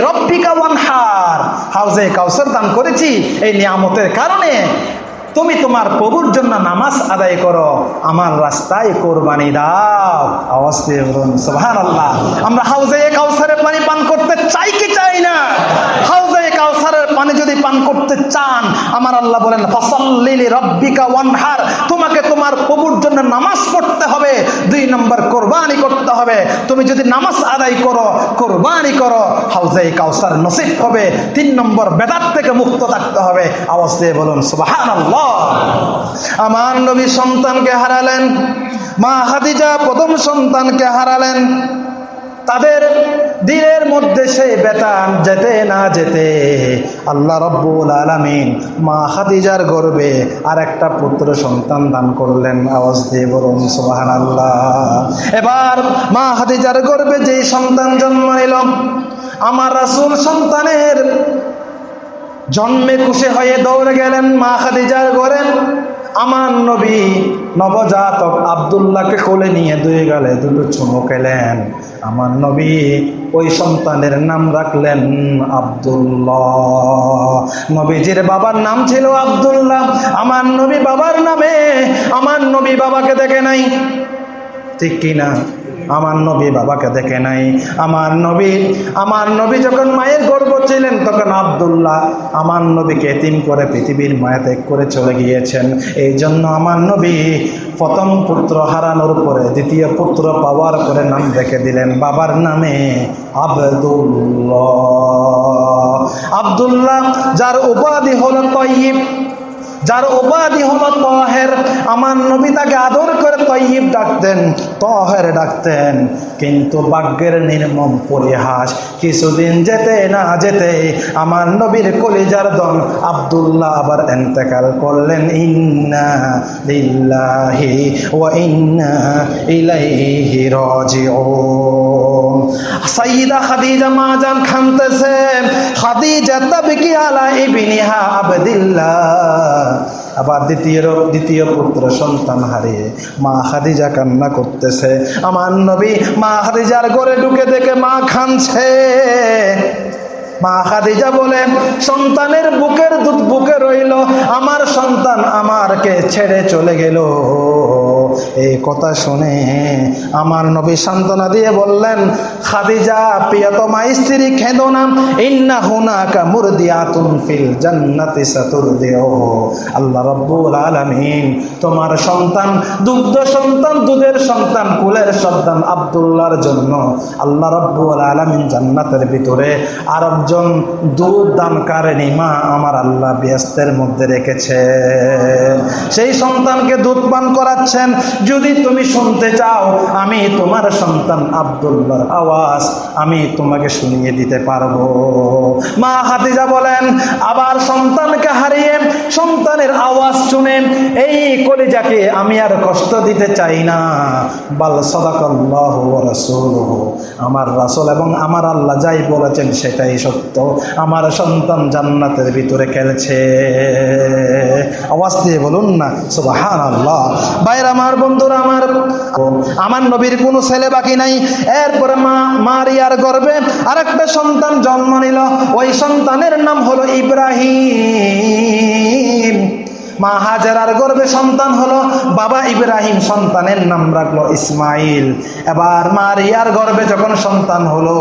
রব্বিকা এই নিয়ামতের কারণে। তুমি তোমার প্রভুর জন্য নামাজ আদায় করো। আমার রাস্তায় কোরবানি দাও। আমরা হাউজে কাউসারের পানি পান করতে চাই কি চাই না? হাউজে কাউসারের পানি যদি পান করতে চান, আমার আল্লাহ বলেন ফসল্লিলি রব্বিকা ওয়ানহার। তোমাকে তোমার প্রভুর জন্য নামাজ পড়তে হবে। দুই নম্বর কোরবানি করতে হবে, তুমি যদি নামাজ আদায় করো, কোরবানি করো, হাউজে কাউসার নসিব হবে, তিন নম্বর বেদাত থেকে মুক্ত থাকতে হবে। আওয়াজ দিয়ে বলুন আমার নবী সন্তানকে হারালেন, মা হাদিজা প্রথম সন্তানকে হারালেন। তাদের দিনের মধ্যে সে বেতান যেতে না যেতে আল্লাহ রব্বুল আলমিন মা হাদিজার গর্বে আর একটা পুত্র সন্তান দান করলেন। আওয়াজ দিয়ে বলুন সোহান আল্লাহ এবার মা হাদিজার গর্বে যেই সন্তান জন্ম নিল, আমার রাসুল সন্তানের জন্মে খুশি হয়ে দৌড়ে গেলেন মা খাদিজার ঘরে। আমার নবী নবজাতক আবদুল্লাহকে কোলে নিয়ে দুই গালে দুটো চুমু আমার নবী ওই সন্তানের নাম রাখলেন আবদুল্লাহ। নবীজির বাবার নাম ছিল আবদুল্লাহ। আমার নবী বাবার নামে, আমার নবী বাবাকে দেখে নাই। ঠিক কিনা? আমার নবী বাবাকে দেখে নাই। আমার নবী আমার নবী যখন মায়ের গর্ব ছিলেন, তখন আবদুল্লাহ আমার নবীকে এতিম করে পৃথিবীর মায়া ত্যাগ করে চলে গিয়েছেন। এই জন্য আমার নবী প্রথম পুত্র হারানোর পরে দ্বিতীয় পুত্র পাওয়ার পরে নাম রেখে দিলেন। বাবার নামে আবদুল্লাহ। আবদুল্লাহ, যার উপাধি হল তৈব যার উপাধি হলো তহের। আমার নবী তাকে আদর করে তৈব ডাকতেন, তহের ডাকতেন। কিন্তু বাগ্যের নির্মম পরিহাস, কিছুদিন যেতে না যেতে আমার নবীর কলিজার দন আবদুল্লাহ আবার এন্তেকাল করলেন, ইন্না লিল্লাহি ওয়া ইন্না ইলাইহি রাজিউন। সাইয়্যিদা খাদিজা মা জান খানতেছে, খাদিজা তাবকি আলা ইবনিহা আবদুল্লাহ আবার দ্বিতীয় দ্বিতীয় পুত্র সন্তান হারিয়ে মা খাদিজা কান্না করতেছে। আমার নবী মা খাদিজার ঘরে ঢুকে দেখে মা খানছে। মা খাদিজা বলেন সন্তানের বুকের দুধ বুকে রইল, আমার সন্তান আমারকে ছেড়ে চলে গেল। এই কথা শুনে আমার নবী সান্ত্বনা দিয়ে বললেন, খাদিজা, প্রিয়তমা স্ত্রী খেদো না। ইন্না হুনাকা মুরদিয়াতুন ফিল জান্নাতি সাতুরদিও আল্লাহ রব্বুল আলামিন তোমার সন্তান, দুগ্ধ সন্তান, দুধের সন্তান, কুলের সন্তান আব্দুল্লাহর জন্য আল্লাহ রব্বুল আলামিন জান্নাতের ভিতরে আরেকজন দুধ দানকারিনী মা আমার আল্লাহ ব্যস্তের মধ্যে রেখেছে সেই সন্তানকে দুধ পান করাচ্ছেন যদি তুমি শুনতে চাও, আমি তোমার সন্তান আব্দুল্লাহর আওয়াজ আমি তোমাকে শুনিয়ে দিতে পারব। মা হাতিজা বলেন, আবার সন্তানকে হারিয়ে সন্তানের আওয়াজ শুনে এই কলিজাকে আমি আর কষ্ট দিতে চাই না। বাল সদাকল্লাহ রাসূল আমার রাসুল এবং আমার আল্লাহ যাই বলেছেন সেটাই সত্য। আমার সন্তান জান্নাতের ভিতরে খেলছে। আওয়াজ দিয়ে বলুন না সুবাহান আল্লাহ বাইরে আমার বন্ধুরা, আমার আমার নবীর কোনো ছেলে বাকি নাই। এরপরে মা মারিয়ার গর্বে আরেকটা সন্তান জন্ম নিল। ওই সন্তানের নাম হলো ইব্রাহিম। মা হাজারার গর্বে সন্তান হলো বাবা ইব্রাহিম, সন্তানের নাম রাখল ইসমাইল। এবার মারিয়ার গর্বে যখন সন্তান হলো,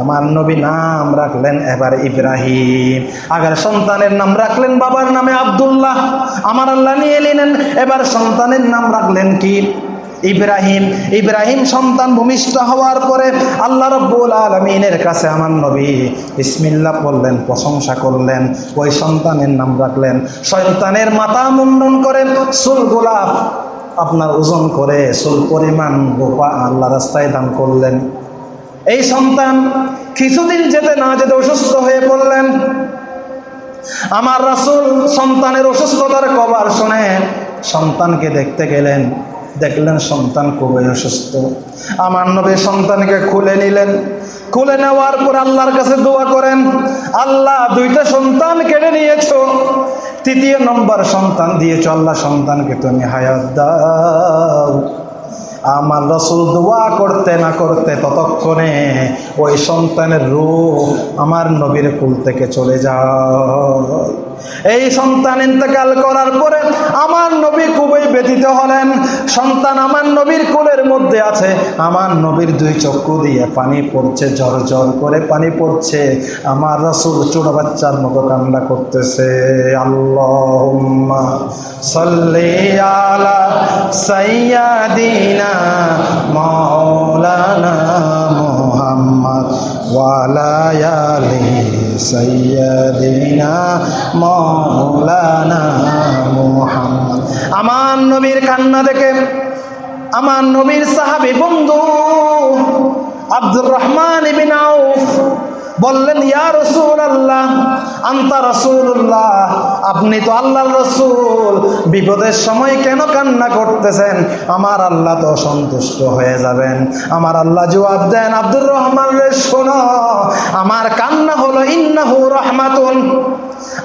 আমার নবী নাম রাখলেন এবার ইব্রাহিম। আগের সন্তানের নাম রাখলেন বাবার নামে আবদুল্লাহ। আমার আল্লাহ নিয়ে নিলেন, এবার সন্তানের নাম রাখলেন কি? ইব্রাহিম ইব্রাহিম সন্তান ভূমিষ্ঠ হওয়ার পরে আল্লাহ রব্বুল আলমিনের কাছে আমার নবী ইসমিল্লা বললেন, প্রশংসা করলেন, ওই সন্তানের নাম রাখলেন। সন্তানের মাথা মুন্ডন করেন সুল গোলাপ আপনার ওজন করে সুল পরিমাণ গোপা আল্লাহ রাস্তায় দান করলেন। এই সন্তান কিছুদিন যেতে না যেতে অসুস্থ হয়ে পড়লেন। আমার রাসুল সন্তানের অসুস্থতার কবার শুনে সন্তানকে দেখতে গেলেন। দেখলেন সন্তান খুবই অসুস্থ। আমার নবী সন্তানকে খুলে নিলেন। খুলে নেওয়ার পর আল্লাহর কাছে দোয়া করেন, আল্লাহ, দুইটা সন্তান কেড়ে নিয়েছ। তৃতীয় নম্বর সন্তান দিয়েছ। আল্লাহ সন্তানকে তুমি হায়াত দাও। আমার রসুল দোয়া করতে না করতে ততক্ষণে ওই সন্তানের রূপ আমার নবীর কুল থেকে চলে যায়। এই সন্তান ইন্তেকাল করার পরে আমার নবী খুবই ব্যথিত হলেন। সন্তান আমার নবীর কুলের মধ্যে আছে। আমার নবীর দুই চক্ষু দিয়ে পানি পড়ছে ঝর ঝর করে পানি পড়ছে। আমার রসুল ছোট বাচ্চার মতো কান্না করতেছে। আল্লাহ সাল্লি আলা সাইয়াদিনা আমার নবীর কান্না দেখে আমার নবীর সাহাবী বন্ধু আব্দুর রহমান বললেন, ইয়া রসুল আল্লাহ আন্তা রসুল্লাহ আপনি তো আল্লাহ রসুল। বিপদের সময় কেন কান্না করতেছেন? আমার আল্লাহ তো সন্তুষ্ট হয়ে যাবেন। আমার আল্লাহ জবাব দেন, আব্দুর রহমান শোনো, আমার কান্না হলো, ইন্নাহু রহমাতুন।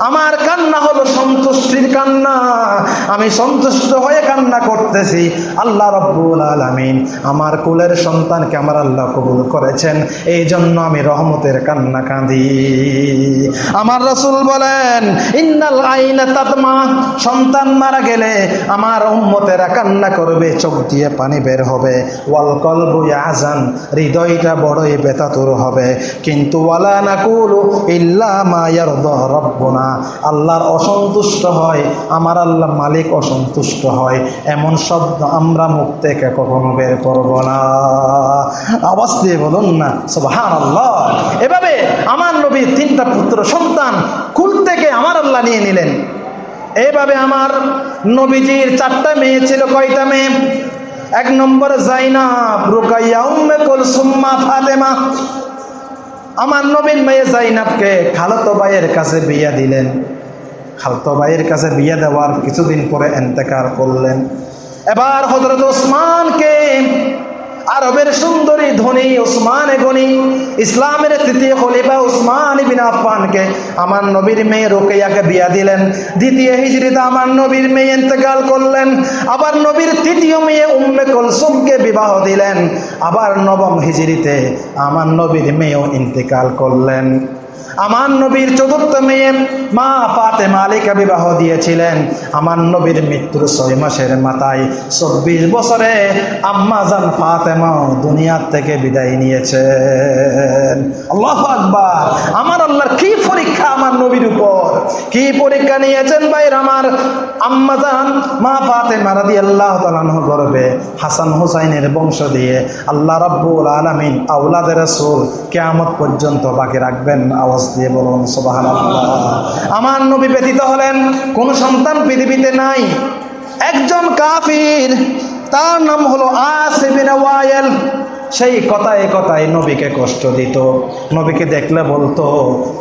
আমার কান্না হলো সন্তুষ্টির কান্না। আমি সন্তুষ্ট হয়ে কান্না করতেছি। আল্লাহ রব্বুল আলমিন আমার কুলের সন্তানকে আমার আল্লাহ কবুল করেছেন। এই জন্য আমি রহমতের কান্না কাঁদি। আমার রসুল বলেন, ইন্নাল আইনা তাতমা। সন্তান মারা গেলে আমার উম্মতেরা কান্না করবে, চোখ দিয়ে পানি বের হবে। ওয়াল কলবু আজান হৃদয়টা বড়ই বেতাতুর হবে। কিন্তু ওয়ালা নাকুলু ইল্লা মা ইয়ারদা রব্বুনা আল্লাহর অসন্তুষ্ট হয়, আমার আল্লাহ মালিক অসন্তুষ্ট হয়। এমন শব্দ আমরা মুখ থেকে কখনো বের করব না। আওয়াজ দিয়ে বলুন না সুবহান আল্লাহ এভাবে আমার নবীর তিনটা পুত্র সন্তান কুল থেকে আমার আল্লাহ নিয়ে নিলেন। এভাবে আমার নবীজির চারটা মেয়ে ছিল, কয়টা মেয়ে? এক নম্বর জাইনাব, রুকাইয়া উম্মে কুলসুম্মা ফাতেমা। আমার নবীন মেয়ে জাইনাবকে খালতো ভাইয়ের কাছে বিয়া দিলেন। খালতো ভাইয়ের কাছে বিয়া দেওয়ার কিছুদিন পরে এন্তেকার করলেন। এবার হজরত ওসমানকে আরবের সুন্দরী ধনী উসমান গনি, ইসলামের তৃতীয় খলিফা উসমান বিন আফানকে আমার নবীর মেয়ে রোকেয়াকে বিয়া দিলেন। দ্বিতীয় হিজড়িতে আমার নবীর মেয়ে ইন্তেকাল করলেন। আবার নবীর তৃতীয় মেয়ে উম্মে কলসুমকে বিবাহ দিলেন। আবার নবম হিজড়িতে আমার নবীর মেয়েও ইন্তেকাল করলেন। আমার নবীর চতুর্থ মেয়ে মা ফাতে মালিকা বিবাহ দিয়েছিলেন। আমার নবীর মৃত্যুর ছয় মাসের মাথায় চব্বিশ বছরে আম্মা ফাতেমা দুনিয়ার থেকে বিদায় নিয়েছেন। আল্লাহ আকবার। আমার আল্লাহর কি পরীক্ষা আমার নবীর উপর? কি পরীক্ষা নিয়েছেন ভাইর আমার? আম্মা জান, মা ফাতেমা রাদি আল্লাহ তালাহ গর্বে হাসান হুসাইনের বংশ দিয়ে আল্লাহ রব্বুল আলমিন আউলাদের রসুল কেয়ামত পর্যন্ত বাকি রাখবেন আওয়াজ দিয়ে বলুন সোবাহান আমার নবী ব্যতীত হলেন কোন সন্তান পৃথিবীতে নাই। একজন কাফির, তার নাম হলো আসিবিন ওয়াইল। সেই কথায় কথায় নবীকে কষ্ট দিত। নবীকে দেখলে বলতো,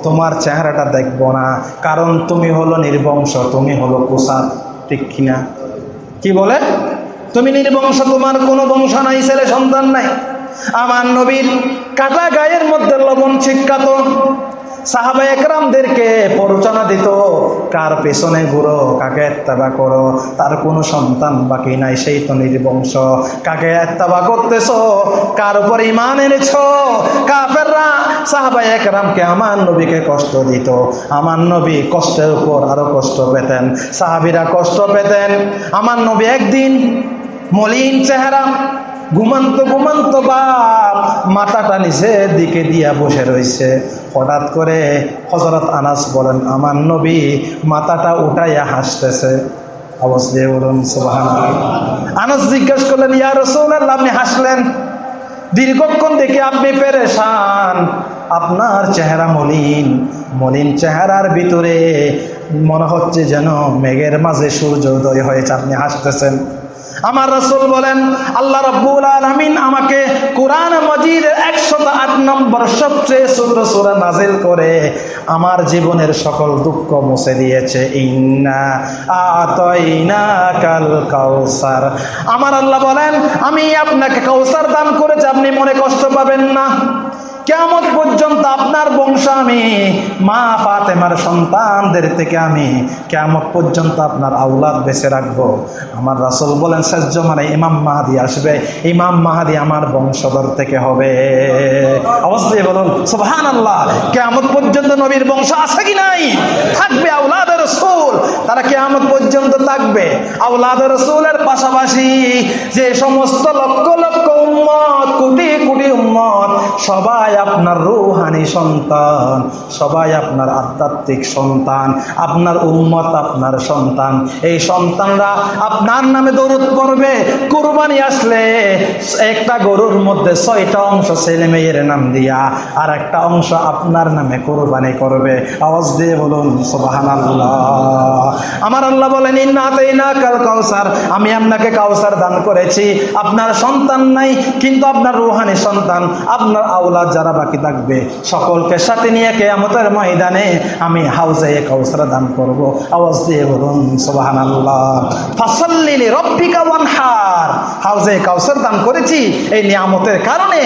তোমার চেহারাটা দেখব না। কারণ তুমি হলো নির্বংশ তুমি হলো কুসাদ ঠিক কিনা? কি বলে? তুমি নির্বংশ তোমার কোনো বংশ নাই, ছেলে সন্তান নাই। আমার নবীর কাটা গায়ের মধ্যে লবণ ছিটকাত। সাহাবা একরামদেরকে প্ররোচনা দিত, কার পেছনে ঘুরো? কাকে এত্তাবা করো? তার কোনো সন্তান বাকি নাই, সেই তো নির্বংশ। কাকে এত্তাবা করতেছ? কার উপর ইমান এনেছ? কাফেররা সাহাবা একরামকে, আমার নবীকে কষ্ট দিত। আমার নবী কষ্টের উপর আরও কষ্ট পেতেন। সাহাবিরা কষ্ট পেতেন। আমার নবী একদিন মলিন চেহারা, ঘুমান্ত ঘুমান্ত বাপ মাথাটা নিচের দিকে দিয়া বসে রয়েছে হঠাৎ করে হজরত আনাস বলেন, আমার নবী মাথাটা উঠাইয়া হাসতেছে। অবশ্যই বলুন সুবাহান আনাস জিজ্ঞেস করলেন, ইয়া রসৌল্লাহ আপনি হাসলেন? দীর্ঘক্ষণ দেখে আপনি পেরেশান। আপনার চেহারা মলিন মলিন চেহারার ভিতরে মনে হচ্ছে যেন মেঘের মাঝে সূর্য উদয় হয়েছে, আপনি হাসতেছেন। আমার রসুল বলেন, আল্লাহ রব্বুল আলমিন আমাকে কোরআন মজিদের একশত আট নম্বর সবচেয়ে ছোট সুরা নাজিল করে। আমার জীবনের সকল দুঃখ মুছে দিয়েছে। ইন্না আতইনা কাল কাউসার আমার আল্লাহ বলেন, আমি আপনাকে কাউসার দান করেছি, আপনি মনে কষ্ট পাবেন না। কেমন পর্যন্ত আপনার বংশ আমি, মা ফাতেমার সন্তানদের থেকে আমি কেমন পর্যন্ত আপনার আউলাদ বেঁচে রাখব। আমার রাসূল বলেন, শেষ মানে ইমাম মাহাদি আসবে, ইমাম মাহাদি আমার বংশধর থেকে হবে। অবশ্যই বলুন সুবহান আল্লাহ কেমন পর্যন্ত নবীর বংশ আছে কি নাই? থাকবে আউলাদের রসুল, তারা কেমন পর্যন্ত থাকবে। আউলাদের রসুলের পাশাপাশি যে সমস্ত লক্ষ লক্ষ উম্মত, কোটি উম্মত সবাই আপনার রুহানি সন্তান, সবাই আপনার আধ্যাত্মিক সন্তান, আপনার উম্মত আপনার সন্তান। এই সন্তানরা আপনার নামে দৌড় পড়বে। কুরবানি আসলে একটা গরুর মধ্যে ছয়টা অংশ ছেলে মেয়ের নাম দিয়া আর একটা অংশ আপনার নামে কোরবানি করবে। আওয়াজ দিয়ে বলুন আমার আল্লাহ বলেন ইন্নাতে ইনা কাল কাউসার আমি আপনাকে কাউসার দান করেছি। আপনার সন্তান নাই, কিন্তু আপনার রুহানি সন্তান আপনার আওলাদ যারা বাকি থাকবে, সকলকে সাথে নিয়ে কেয়ামতের ময়দানে আমি হাউজে কাউসার দান করব। আওয়াজ দিয়ে বলুন সুবাহান আল্লাহ হাউজে কাউসার দান করেছি, এই নিয়ামতের কারণে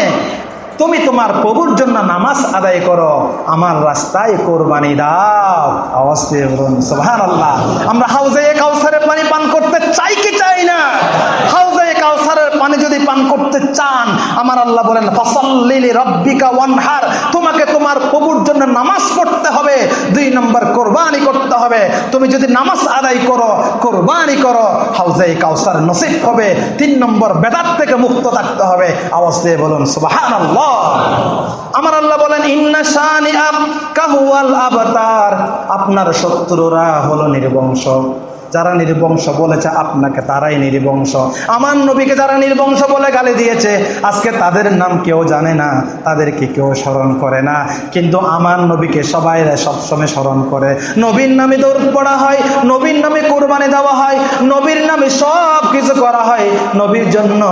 তুমি তোমার প্রভুর জন্য নামাজ আদায় করো, আমার রাস্তায় কোরবানি দাও। আওয়াজ দিয়ে বলুন সুবহান আল্লাহ আমরা হাউজে কাউসারের পানি পান করতে চাই কি চাই না? যদি পান করতে চান, আমার আল্লাহ বলেন, ফসল্লিলি রব্বিকা ওয়ানহার। তোমাকে তোমার প্রভুর জন্য নামাজ পড়তে হবে, দুই নম্বর কোরবানি করতে হবে। তুমি যদি নামাজ আদায় করো, কোরবানি করো হাউজে কাউসার নসিব হবে। তিন নম্বর বেদাত থেকে মুক্ত থাকতে হবে। আওয়াজ দিয়ে বলুন সুবাহান আল্লাহ আমার আল্লাহ বলেন, ইন্না শানি আম কাহুয়াল আবতার। আপনার শত্রুরা হলো নির্বংশ। যারা নির্বংশ বলেছে আপনাকে তারাই নির্বংশ। আমার নবীকে যারা নির্বংশ বলে গালি দিয়েছে, আজকে তাদের নাম কেউ জানে না, তাদেরকে কেউ স্মরণ করে না। কিন্তু আমার নবীকে সবাই সবসময় স্মরণ করে। নবীর নামে দৌড় পড়া হয়, নবীর নামে কোরবানি দেওয়া হয়, নবীর নামে সব কিছু করা হয়। নবীর জন্য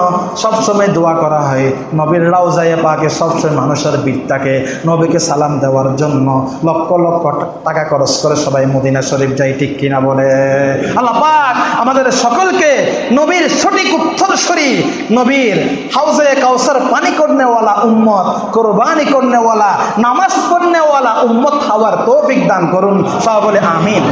সবসময় দোয়া করা হয়। নবীর রাউজাইয়ে পাকে সবসময় মানুষের বীরটাকে নবীকে সালাম দেওয়ার জন্য লক্ষ লক্ষ টাকা খরচ করে সবাই মদিনা শরীফ যাই ঠিক কিনা বলে? আল্লাহ পাক আমাদের সকলকে নবীর সঠিক উত্তরস্বরী নবীর হাউজে কাউসার পানি করনেওয়ালা উম্মত, কোরবানি করনেওয়ালা, নামাজ পড়নেওয়ালা উম্মত হওয়ার তৌফিক দান করুন। সব বলে আমিন।